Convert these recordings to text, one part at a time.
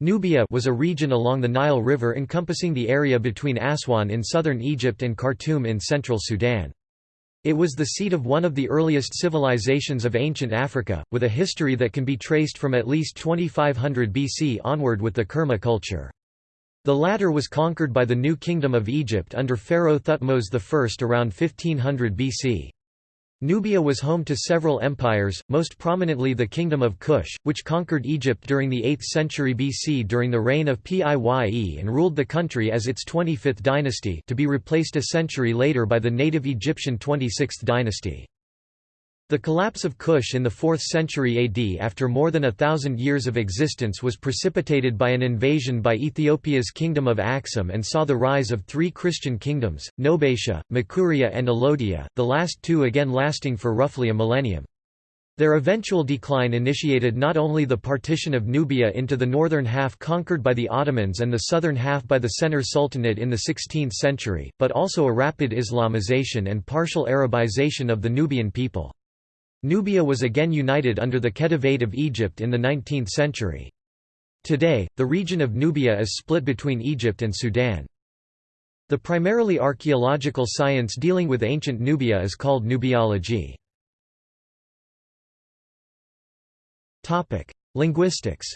Nubia was a region along the Nile River encompassing the area between Aswan in southern Egypt and Khartoum in central Sudan. It was the seat of one of the earliest civilizations of ancient Africa, with a history that can be traced from at least 2500 BC onward with the Kerma culture. The latter was conquered by the New Kingdom of Egypt under Pharaoh Thutmose I around 1500 BC. Nubia was home to several empires, most prominently the Kingdom of Kush, which conquered Egypt during the 8th century BC during the reign of Piye and ruled the country as its 25th dynasty to be replaced a century later by the native Egyptian 26th dynasty. The collapse of Kush in the 4th century AD after more than a thousand years of existence was precipitated by an invasion by Ethiopia's kingdom of Aksum and saw the rise of three Christian kingdoms, Nobatia, Makuria and Alodia, the last two again lasting for roughly a millennium. Their eventual decline initiated not only the partition of Nubia into the northern half conquered by the Ottomans and the southern half by the Sennar Sultanate in the 16th century, but also a rapid Islamization and partial Arabization of the Nubian people. Nubia was again united under the Khedivate of Egypt in the 19th century. Today, the region of Nubia is split between Egypt and Sudan. The primarily archaeological science dealing with ancient Nubia is called Nubiology. Linguistics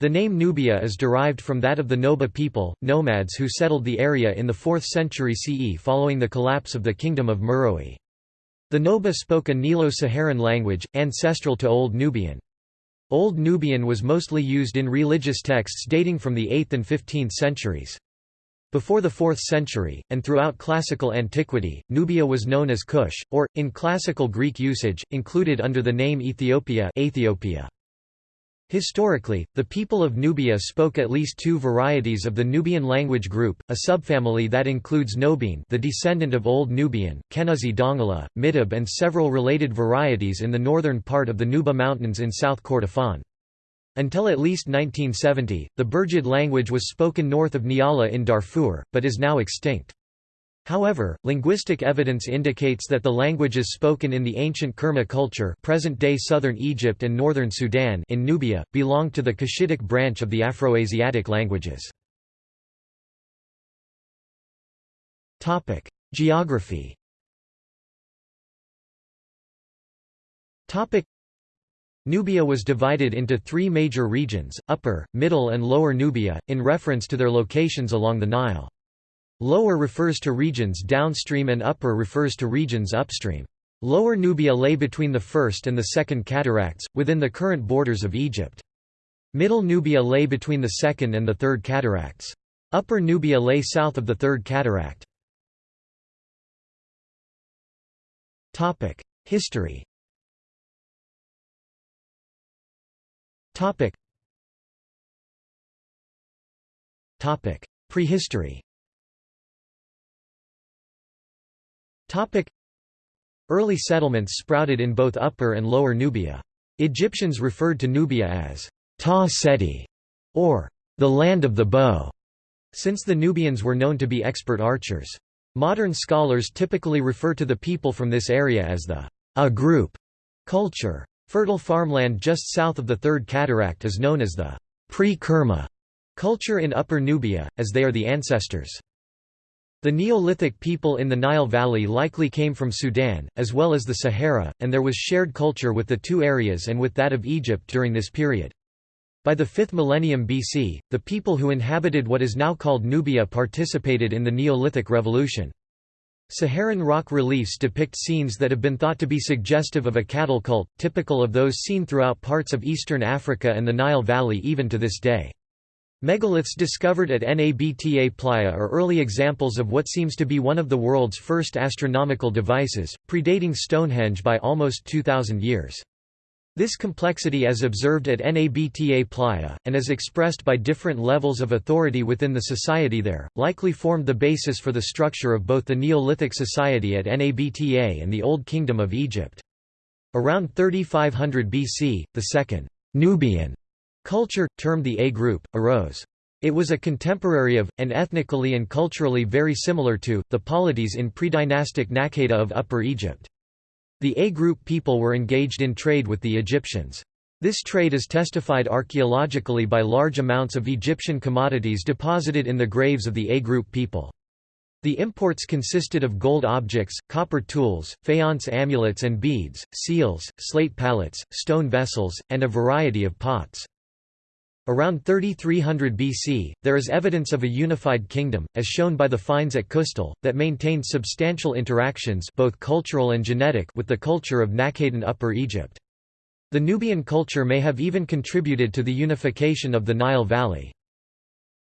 the name Nubia is derived from that of the Noba people, nomads who settled the area in the 4th century CE following the collapse of the Kingdom of Meroe. The Noba spoke a Nilo-Saharan language, ancestral to Old Nubian. Old Nubian was mostly used in religious texts dating from the 8th and 15th centuries. Before the 4th century, and throughout classical antiquity, Nubia was known as Kush, or, in classical Greek usage, included under the name Ethiopia, Ethiopia. Historically, the people of Nubia spoke at least two varieties of the Nubian language group, a subfamily that includes Nobiin the descendant of Old Nubian, Kenuzi Dongola, Midob and several related varieties in the northern part of the Nuba Mountains in South Kordofan. Until at least 1970, the Birgid language was spoken north of Nyala in Darfur, but is now extinct. However, linguistic evidence indicates that the languages spoken in the ancient Kerma culture present-day southern Egypt and northern Sudan in Nubia, belong to the Cushitic branch of the Afroasiatic languages. Geography Nubia was divided into three major regions, Upper, Middle and Lower Nubia, in reference to their locations along the Nile. Lower refers to regions downstream and upper refers to regions upstream. Lower Nubia lay between the first and the second cataracts, within the current borders of Egypt. Middle Nubia lay between the second and the third cataracts. Upper Nubia lay south of the third cataract. History Prehistory Early settlements sprouted in both Upper and Lower Nubia. Egyptians referred to Nubia as Ta Seti, or the land of the bow, since the Nubians were known to be expert archers. Modern scholars typically refer to the people from this area as the A group culture. Fertile farmland just south of the Third Cataract is known as the pre-Kerma culture in Upper Nubia, as they are the ancestors. The Neolithic people in the Nile Valley likely came from Sudan, as well as the Sahara, and there was shared culture with the two areas and with that of Egypt during this period. By the 5th millennium BC, the people who inhabited what is now called Nubia participated in the Neolithic Revolution. Saharan rock reliefs depict scenes that have been thought to be suggestive of a cattle cult, typical of those seen throughout parts of eastern Africa and the Nile Valley even to this day. Megaliths discovered at Nabta Playa are early examples of what seems to be one of the world's first astronomical devices, predating Stonehenge by almost 2,000 years. This complexity as observed at Nabta Playa, and as expressed by different levels of authority within the society there, likely formed the basis for the structure of both the Neolithic society at Nabta and the Old Kingdom of Egypt. Around 3500 BC, the second Nubian Culture, termed the A group, arose. It was a contemporary of, and ethnically and culturally very similar to, the polities in predynastic of Upper Egypt. The A group people were engaged in trade with the Egyptians. This trade is testified archaeologically by large amounts of Egyptian commodities deposited in the graves of the A group people. The imports consisted of gold objects, copper tools, faience amulets and beads, seals, slate palettes, stone vessels, and a variety of pots. Around 3300 BC, there is evidence of a unified kingdom, as shown by the finds at Qustul, that maintained substantial interactions both cultural and genetic with the culture of Nakhaden Upper Egypt. The Nubian culture may have even contributed to the unification of the Nile Valley.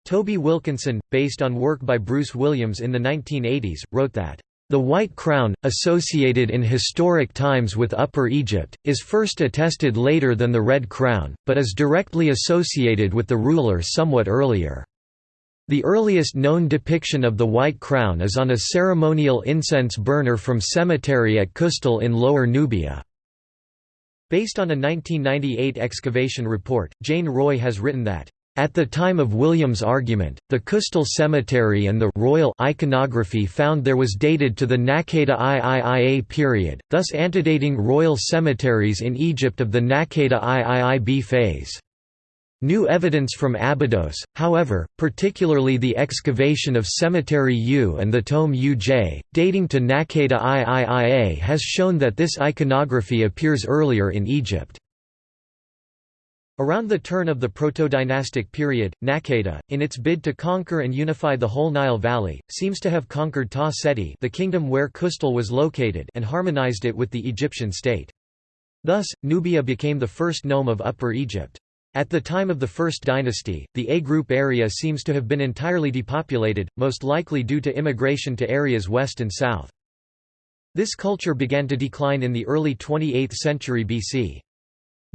Toby Wilkinson, based on work by Bruce Williams in the 1980s, wrote that, "...the white crown, associated in historic times with Upper Egypt, is first attested later than the red crown, but is directly associated with the ruler somewhat earlier." The earliest known depiction of the White Crown is on a ceremonial incense burner from cemetery at Qustul in Lower Nubia. Based on a 1998 excavation report, Jane Roy has written that, at the time of William's argument, the Qustul Cemetery and the royal iconography found there was dated to the Naqada IIIa period, thus antedating royal cemeteries in Egypt of the Naqada IIIb phase. New evidence from Abydos, however, particularly the excavation of Cemetery U and the Tomb Uj, dating to Naqada IIIa has shown that this iconography appears earlier in Egypt. Around the turn of the proto-dynastic period, Naqada, in its bid to conquer and unify the whole Nile Valley, seems to have conquered Ta Seti the kingdom where Qustul was located and harmonized it with the Egyptian state. Thus, Nubia became the first nome of Upper Egypt. At the time of the First Dynasty, the A-group area seems to have been entirely depopulated, most likely due to immigration to areas west and south. This culture began to decline in the early 28th century BC.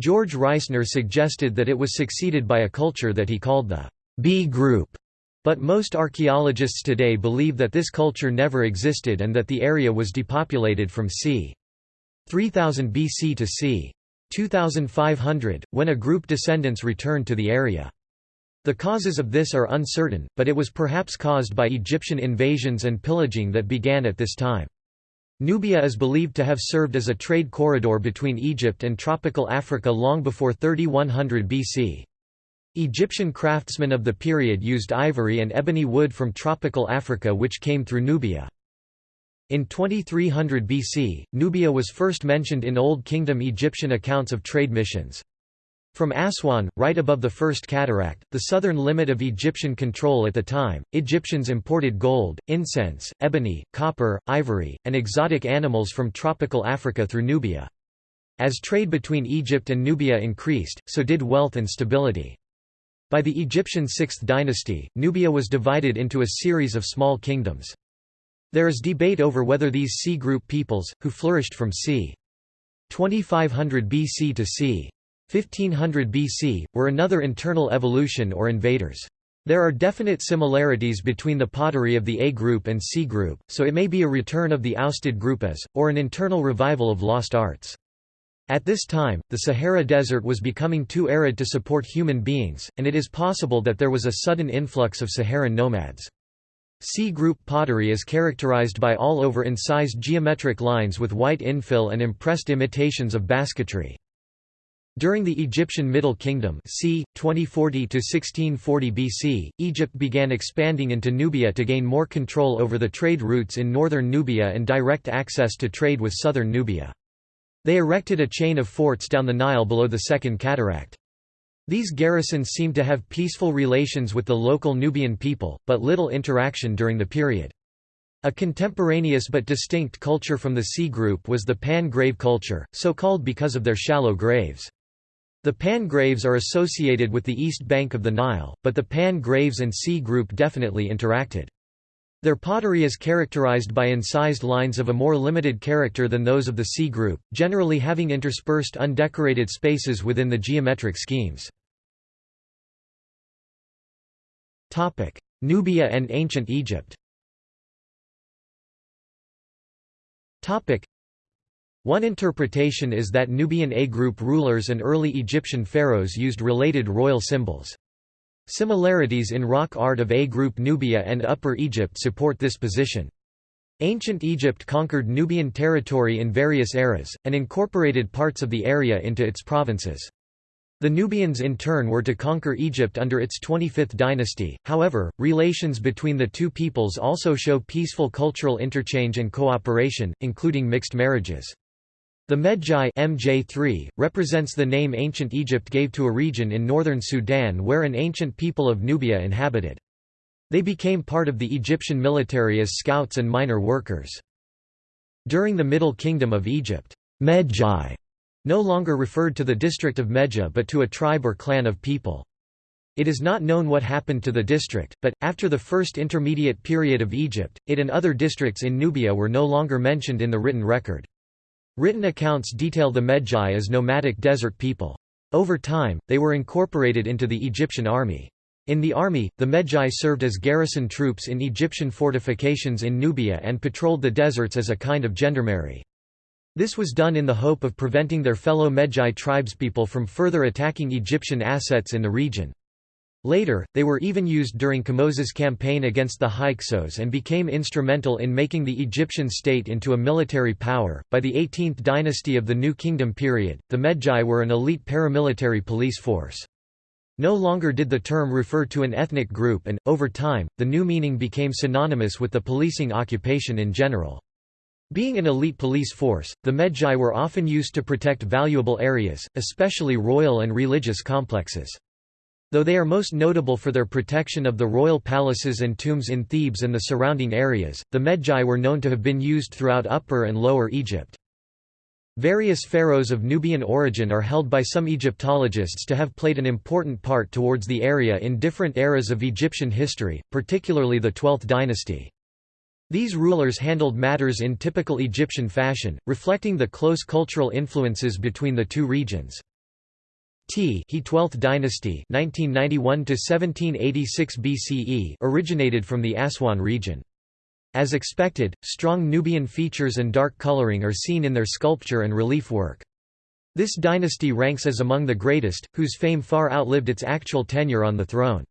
George Reisner suggested that it was succeeded by a culture that he called the B group, but most archaeologists today believe that this culture never existed and that the area was depopulated from c. 3000 BC to c. 2500, when a group descendants returned to the area. The causes of this are uncertain, but it was perhaps caused by Egyptian invasions and pillaging that began at this time. Nubia is believed to have served as a trade corridor between Egypt and tropical Africa long before 3100 BC. Egyptian craftsmen of the period used ivory and ebony wood from tropical Africa which came through Nubia. In 2300 BC, Nubia was first mentioned in Old Kingdom Egyptian accounts of trade missions. From Aswan, right above the First Cataract, the southern limit of Egyptian control at the time, Egyptians imported gold, incense, ebony, copper, ivory, and exotic animals from tropical Africa through Nubia. As trade between Egypt and Nubia increased, so did wealth and stability. By the Egyptian Sixth Dynasty, Nubia was divided into a series of small kingdoms. There is debate over whether these C group peoples, who flourished from c. 2500 BC to c. 1500 BC, were another internal evolution or invaders. There are definite similarities between the pottery of the A group and C group, so it may be a return of the ousted group as, or an internal revival of lost arts. At this time, the Sahara Desert was becoming too arid to support human beings, and it is possible that there was a sudden influx of Saharan nomads. C-group pottery is characterized by all over incised geometric lines with white infill and impressed imitations of basketry. During the Egyptian Middle Kingdom c. 2040–1640 BC, Egypt began expanding into Nubia to gain more control over the trade routes in northern Nubia and direct access to trade with southern Nubia. They erected a chain of forts down the Nile below the Second Cataract. These garrisons seemed to have peaceful relations with the local Nubian people, but little interaction during the period. A contemporaneous but distinct culture from the C group was the Pan-grave culture, so called because of their shallow graves. The Pan graves are associated with the east bank of the Nile, but the Pan graves and C group definitely interacted. Their pottery is characterized by incised lines of a more limited character than those of the C group, generally having interspersed undecorated spaces within the geometric schemes. Nubia and ancient Egypt one interpretation is that Nubian A-group rulers and early Egyptian pharaohs used related royal symbols. Similarities in rock art of A-group Nubia and Upper Egypt support this position. Ancient Egypt conquered Nubian territory in various eras, and incorporated parts of the area into its provinces. The Nubians in turn were to conquer Egypt under its 25th dynasty, however, relations between the two peoples also show peaceful cultural interchange and cooperation, including mixed marriages. The Medjay MJ3, represents the name ancient Egypt gave to a region in northern Sudan where an ancient people of Nubia inhabited. They became part of the Egyptian military as scouts and minor workers. During the Middle Kingdom of Egypt, Medjay no longer referred to the district of Medja but to a tribe or clan of people. It is not known what happened to the district, but, after the first intermediate period of Egypt, it and other districts in Nubia were no longer mentioned in the written record. Written accounts detail the Medjay as nomadic desert people. Over time, they were incorporated into the Egyptian army. In the army, the Medjay served as garrison troops in Egyptian fortifications in Nubia and patrolled the deserts as a kind of gendarmerie. This was done in the hope of preventing their fellow Medjay tribespeople from further attacking Egyptian assets in the region. Later, they were even used during Kamoses' campaign against the Hyksos and became instrumental in making the Egyptian state into a military power. By the 18th dynasty of the New Kingdom period, the Medjay were an elite paramilitary police force. No longer did the term refer to an ethnic group and, over time, the new meaning became synonymous with the policing occupation in general. Being an elite police force, the Medjay were often used to protect valuable areas, especially royal and religious complexes. Though they are most notable for their protection of the royal palaces and tombs in Thebes and the surrounding areas, the Medjay were known to have been used throughout Upper and Lower Egypt. Various pharaohs of Nubian origin are held by some Egyptologists to have played an important part towards the area in different eras of Egyptian history, particularly the 12th dynasty. These rulers handled matters in typical Egyptian fashion, reflecting the close cultural influences between the two regions. T he 12th dynasty 1991 1786 BCE originated from the Aswan region. As expected, strong Nubian features and dark coloring are seen in their sculpture and relief work. This dynasty ranks as among the greatest, whose fame far outlived its actual tenure on the throne.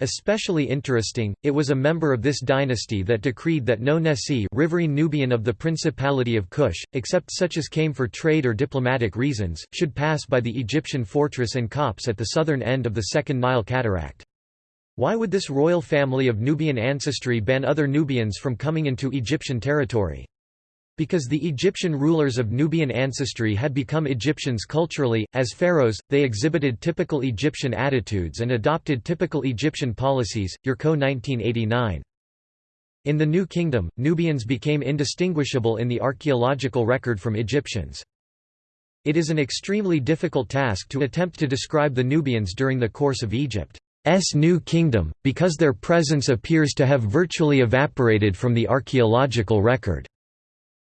Especially interesting, it was a member of this dynasty that decreed that no Nesi riverine Nubian of the Principality of Kush, except such as came for trade or diplomatic reasons, should pass by the Egyptian fortress and copse at the southern end of the Second Nile Cataract. Why would this royal family of Nubian ancestry ban other Nubians from coming into Egyptian territory? Because the Egyptian rulers of Nubian ancestry had become Egyptians culturally, as pharaohs, they exhibited typical Egyptian attitudes and adopted typical Egyptian policies. Yurco 1989. In the New Kingdom, Nubians became indistinguishable in the archaeological record from Egyptians. It is an extremely difficult task to attempt to describe the Nubians during the course of Egypt's New Kingdom, because their presence appears to have virtually evaporated from the archaeological record.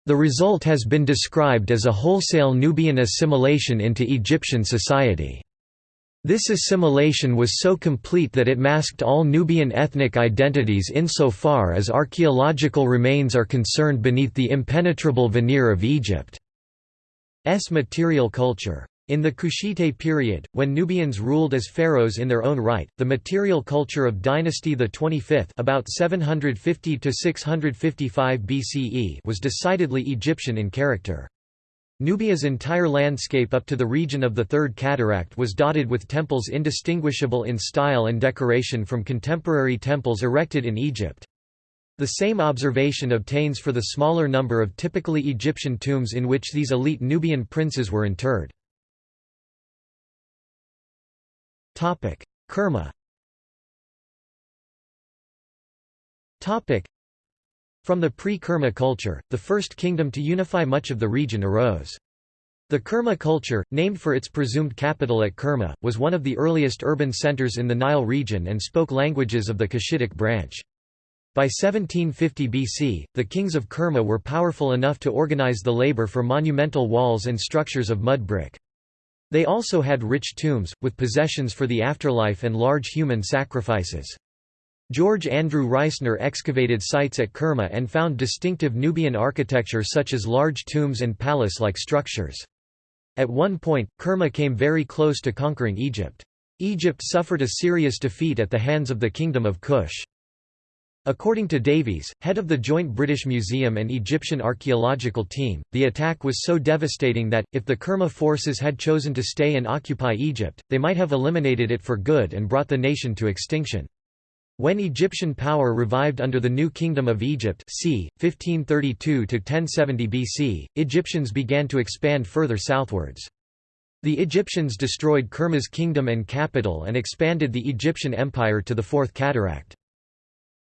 The result has been described as a wholesale Nubian assimilation into Egyptian society. This assimilation was so complete that it masked all Nubian ethnic identities insofar as archaeological remains are concerned beneath the impenetrable veneer of Egypt's material culture. In the Kushite period, when Nubians ruled as pharaohs in their own right, the material culture of dynasty the 25th about 750 to 655 BCE was decidedly Egyptian in character. Nubia's entire landscape up to the region of the Third Cataract was dotted with temples indistinguishable in style and decoration from contemporary temples erected in Egypt. The same observation obtains for the smaller number of typically Egyptian tombs in which these elite Nubian princes were interred. Kerma Topic: From the pre-Kerma culture, the first kingdom to unify much of the region arose. The Kerma culture, named for its presumed capital at Kerma, was one of the earliest urban centers in the Nile region and spoke languages of the Cushitic branch. By 1750 BC, the kings of Kerma were powerful enough to organize the labor for monumental walls and structures of mud brick. They also had rich tombs, with possessions for the afterlife and large human sacrifices. George Andrew Reisner excavated sites at Kerma and found distinctive Nubian architecture such as large tombs and palace-like structures. At one point, Kerma came very close to conquering Egypt. Egypt suffered a serious defeat at the hands of the Kingdom of Kush. According to Davies, head of the joint British Museum and Egyptian archaeological team, the attack was so devastating that, if the Kerma forces had chosen to stay and occupy Egypt, they might have eliminated it for good and brought the nation to extinction. When Egyptian power revived under the New Kingdom of Egypt c. 1532–1070 BC, Egyptians began to expand further southwards. The Egyptians destroyed Kerma's kingdom and capital and expanded the Egyptian Empire to the Fourth Cataract.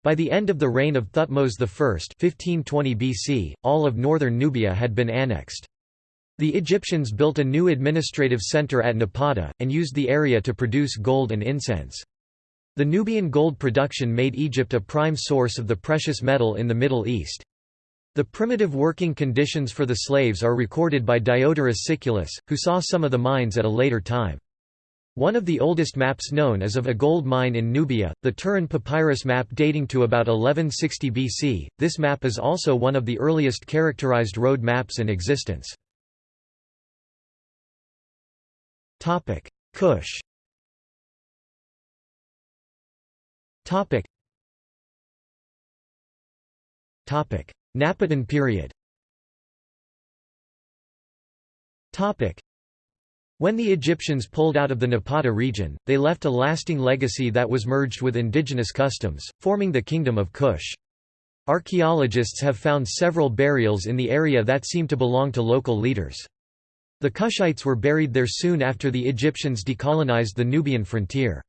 By the end of the reign of Thutmose I 1520 BC, all of northern Nubia had been annexed. The Egyptians built a new administrative center at Napata, and used the area to produce gold and incense. The Nubian gold production made Egypt a prime source of the precious metal in the Middle East. The primitive working conditions for the slaves are recorded by Diodorus Siculus, who saw some of the mines at a later time. One of the oldest maps known is of a gold mine in Nubia, the Turin papyrus map dating to about 1160 BC. This map is also one of the earliest characterized road maps in existence. Topic: Kush. Topic. Topic: Napatan period. Topic. When the Egyptians pulled out of the Napata region, they left a lasting legacy that was merged with indigenous customs, forming the Kingdom of Kush. Archaeologists have found several burials in the area that seem to belong to local leaders. The Kushites were buried there soon after the Egyptians decolonized the Nubian frontier.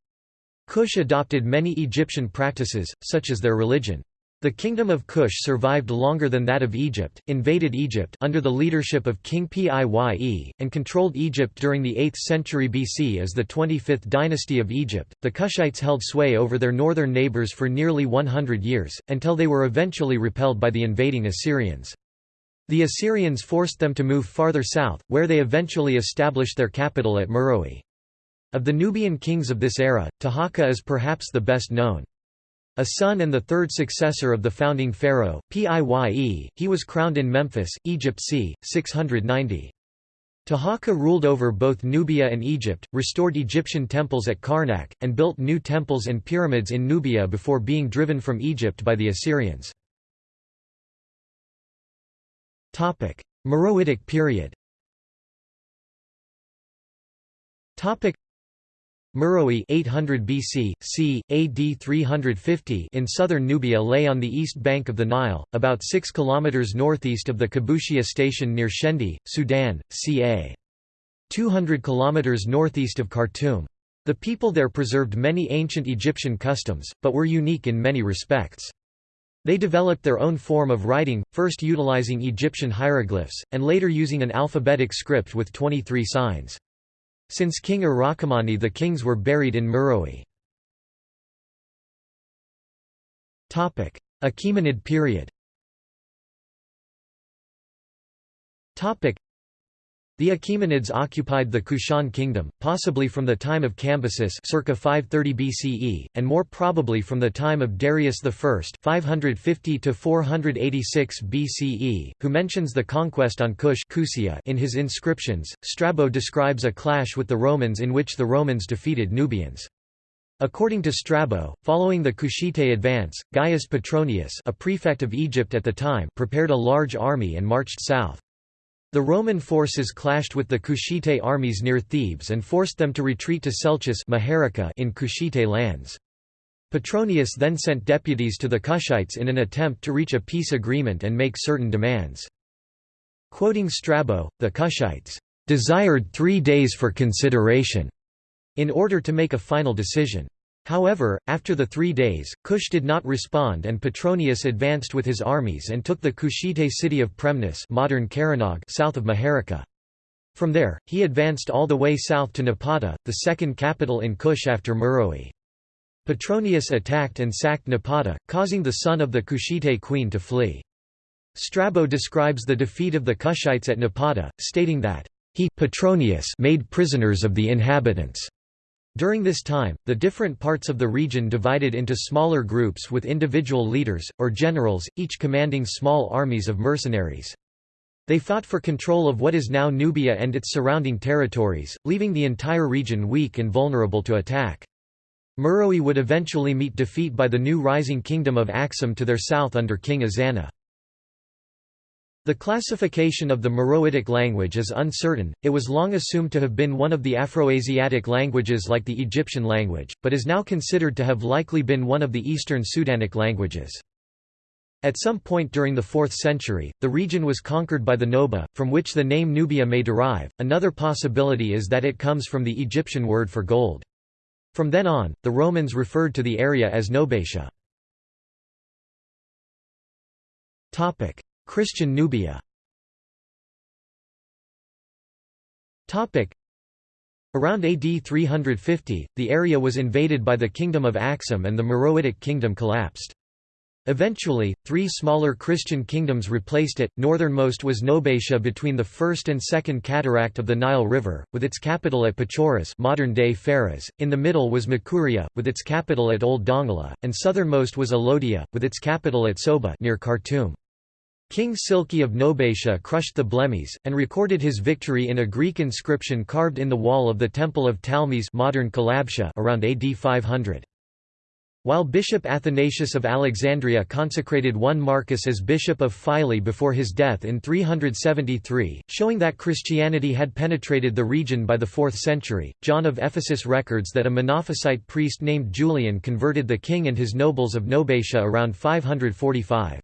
Kush adopted many Egyptian practices, such as their religion. The kingdom of Kush survived longer than that of Egypt, invaded Egypt under the leadership of King Piye, and controlled Egypt during the 8th century BC as the 25th dynasty of Egypt. The Kushites held sway over their northern neighbors for nearly 100 years, until they were eventually repelled by the invading Assyrians. The Assyrians forced them to move farther south, where they eventually established their capital at Meroe. Of the Nubian kings of this era, Taharqa is perhaps the best known. A son and the third successor of the founding pharaoh, Piye, he was crowned in Memphis, Egypt c. 690. Taharqa ruled over both Nubia and Egypt, restored Egyptian temples at Karnak, and built new temples and pyramids in Nubia before being driven from Egypt by the Assyrians. Meroitic period Meroe 800 BC, c. AD 350 in southern Nubia lay on the east bank of the Nile, about 6 km northeast of the Kabushia station near Shendi, Sudan, ca. 200 km northeast of Khartoum. The people there preserved many ancient Egyptian customs, but were unique in many respects. They developed their own form of writing, first utilizing Egyptian hieroglyphs, and later using an alphabetic script with 23 signs. Since King Urakamani the kings were buried in Meroe. Achaemenid period the Achaemenids occupied the Kushan kingdom, possibly from the time of Cambyses circa 530 BCE, and more probably from the time of Darius I 550 BCE, who mentions the conquest on Kush in his inscriptions. Strabo describes a clash with the Romans in which the Romans defeated Nubians. According to Strabo, following the Kushite advance, Gaius Petronius a prefect of Egypt at the time prepared a large army and marched south. The Roman forces clashed with the Kushite armies near Thebes and forced them to retreat to Selchis in Kushite lands. Petronius then sent deputies to the Kushites in an attempt to reach a peace agreement and make certain demands. Quoting Strabo, the Kushites desired three days for consideration in order to make a final decision. However, after the three days, Kush did not respond and Petronius advanced with his armies and took the Kushite city of Premnis modern Karanog south of Maharraqa. From there, he advanced all the way south to Napata, the second capital in Kush after Meroe. Petronius attacked and sacked Napata, causing the son of the Kushite queen to flee. Strabo describes the defeat of the Kushites at Napata, stating that, he Petronius made prisoners of the inhabitants. During this time, the different parts of the region divided into smaller groups with individual leaders, or generals, each commanding small armies of mercenaries. They fought for control of what is now Nubia and its surrounding territories, leaving the entire region weak and vulnerable to attack. Meroe would eventually meet defeat by the new rising kingdom of Axum to their south under King Ezana. The classification of the Meroitic language is uncertain, it was long assumed to have been one of the Afroasiatic languages like the Egyptian language, but is now considered to have likely been one of the Eastern Sudanic languages. At some point during the 4th century, the region was conquered by the Noba, from which the name Nubia may derive. Another possibility is that it comes from the Egyptian word for gold. From then on, the Romans referred to the area as Nobatia. Christian Nubia Around AD 350, the area was invaded by the Kingdom of Axum and the Meroitic kingdom collapsed. Eventually, three smaller Christian kingdoms replaced it. Northernmost was Nobatia between the first and second cataract of the Nile River, with its capital at Pachoras modern-day Faras. In the middle was Makuria, with its capital at Old Dongola, and southernmost was Alodia, with its capital at Soba near Khartoum. King Silko of Nobatia crushed the Blemmyes, and recorded his victory in a Greek inscription carved in the wall of the Temple of Talmis modern Kalabsha around AD 500. While Bishop Athanasius of Alexandria consecrated one Marcus as Bishop of Philae before his death in 373, showing that Christianity had penetrated the region by the 4th century, John of Ephesus records that a Monophysite priest named Julian converted the king and his nobles of Nobatia around 545.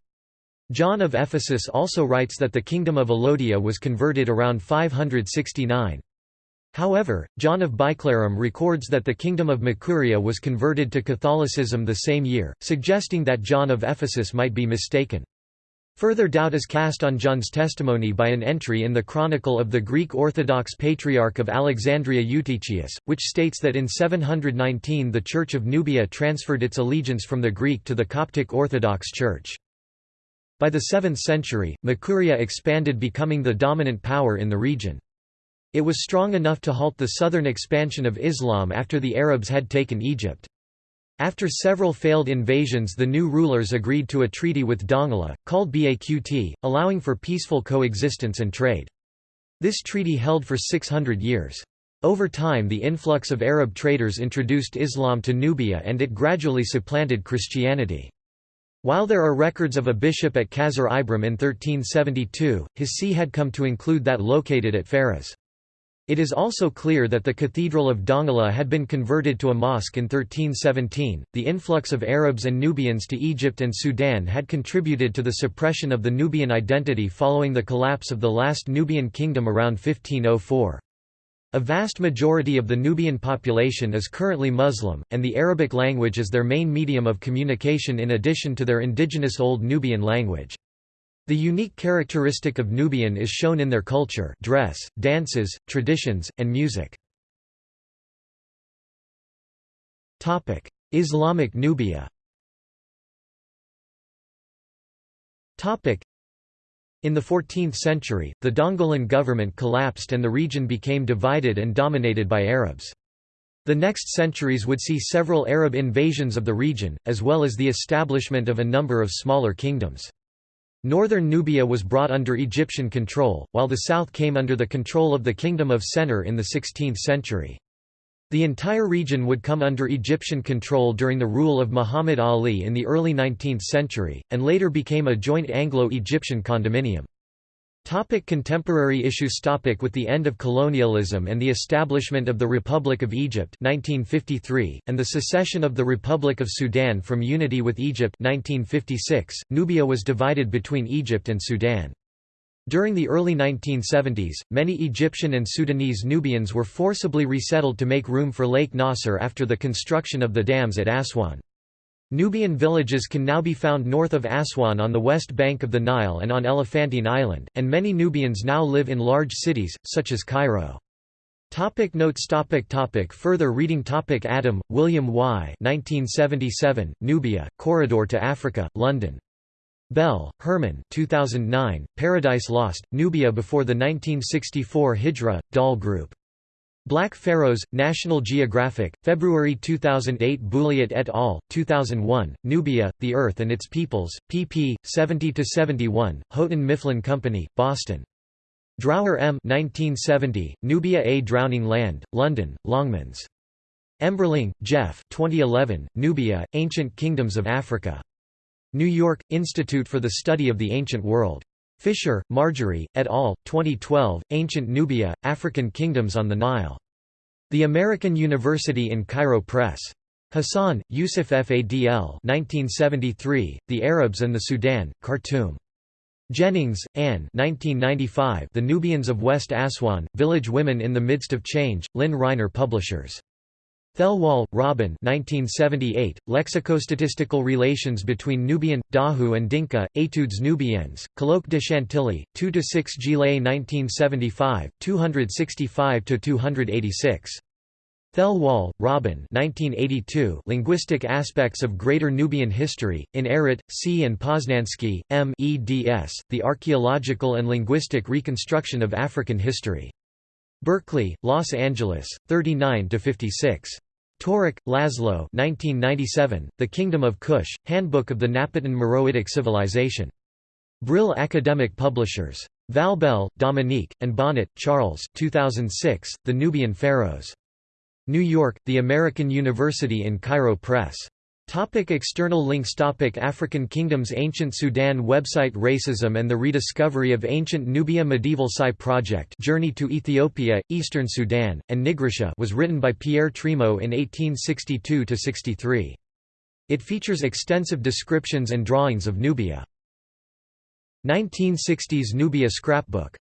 John of Ephesus also writes that the kingdom of Alodia was converted around 569. However, John of Biclarum records that the kingdom of Makuria was converted to Catholicism the same year, suggesting that John of Ephesus might be mistaken. Further doubt is cast on John's testimony by an entry in the Chronicle of the Greek Orthodox Patriarch of Alexandria Eutychius, which states that in 719 the Church of Nubia transferred its allegiance from the Greek to the Coptic Orthodox Church. By the 7th century, Makuria expanded becoming the dominant power in the region. It was strong enough to halt the southern expansion of Islam after the Arabs had taken Egypt. After several failed invasions the new rulers agreed to a treaty with Dongola, called Baqt, allowing for peaceful coexistence and trade. This treaty held for 600 years. Over time the influx of Arab traders introduced Islam to Nubia and it gradually supplanted Christianity. While there are records of a bishop at Qasr Ibrim in 1372, his see had come to include that located at Faras. It is also clear that the Cathedral of Dongola had been converted to a mosque in 1317. The influx of Arabs and Nubians to Egypt and Sudan had contributed to the suppression of the Nubian identity following the collapse of the last Nubian kingdom around 1504. A vast majority of the Nubian population is currently Muslim, and the Arabic language is their main medium of communication in addition to their indigenous Old Nubian language. The unique characteristic of Nubian is shown in their culture dress, dances, traditions, and music. Islamic Nubia in the 14th century, the Dongolan government collapsed and the region became divided and dominated by Arabs. The next centuries would see several Arab invasions of the region, as well as the establishment of a number of smaller kingdoms. Northern Nubia was brought under Egyptian control, while the south came under the control of the Kingdom of Sennar in the 16th century. The entire region would come under Egyptian control during the rule of Muhammad Ali in the early 19th century, and later became a joint Anglo-Egyptian condominium. Topic contemporary issues topic With the end of colonialism and the establishment of the Republic of Egypt 1953, and the secession of the Republic of Sudan from unity with Egypt 1956, Nubia was divided between Egypt and Sudan. During the early 1970s, many Egyptian and Sudanese Nubians were forcibly resettled to make room for Lake Nasser after the construction of the dams at Aswan. Nubian villages can now be found north of Aswan on the west bank of the Nile and on Elephantine Island, and many Nubians now live in large cities, such as Cairo. Topic notes topic topic Further reading topic Adam, William Y. 1977, Nubia, Corridor to Africa, London. Bell, Herman 2009, Paradise Lost, Nubia before the 1964 Hijra, Dahl Group. Black Pharaohs, National Geographic, February 2008 Bulliet et al., 2001, Nubia, The Earth and Its Peoples, pp. 70–71, Houghton Mifflin Company, Boston. Drower M. 1970, Nubia A Drowning Land, London, Longmans. Emberling, Geoff 2011, Nubia, Ancient Kingdoms of Africa. New York, Institute for the Study of the Ancient World. Fisher, Marjorie, et al., 2012, Ancient Nubia, African Kingdoms on the Nile. The American University in Cairo Press. Hassan, Yusuf Fadl 1973, The Arabs and the Sudan, Khartoum. Jennings, Anne 1995, The Nubians of West Aswan, Village Women in the Midst of Change, Lynne Rienner Publishers. Thelwall, Robin 1978, Lexicostatistical Relations between Nubian, Daju and Dinka, Etudes Nubiennes, Colloque de Chantilly, 2–6 Gillet 1975, 265–286. Thelwall, Robin 1982, Linguistic Aspects of Greater Nubian History, in Ehret, C. and Posnansky, M. eds, The Archaeological and Linguistic Reconstruction of African History. Berkeley, Los Angeles, 39–56. Török, László 1997, The Kingdom of Kush, Handbook of the Napatan Meroitic Civilization. Brill Academic Publishers. Valbelle, Dominique, and Bonnet, Charles 2006, The Nubian Pharaohs. New York, The American University in Cairo Press. Topic external links Topic African kingdoms Ancient Sudan website Racism and the rediscovery of ancient Nubia Medieval Sai Project Journey to Ethiopia, Eastern Sudan, and Nigritia was written by Pierre Trémaux in 1862–63. It features extensive descriptions and drawings of Nubia. 1960s Nubia scrapbook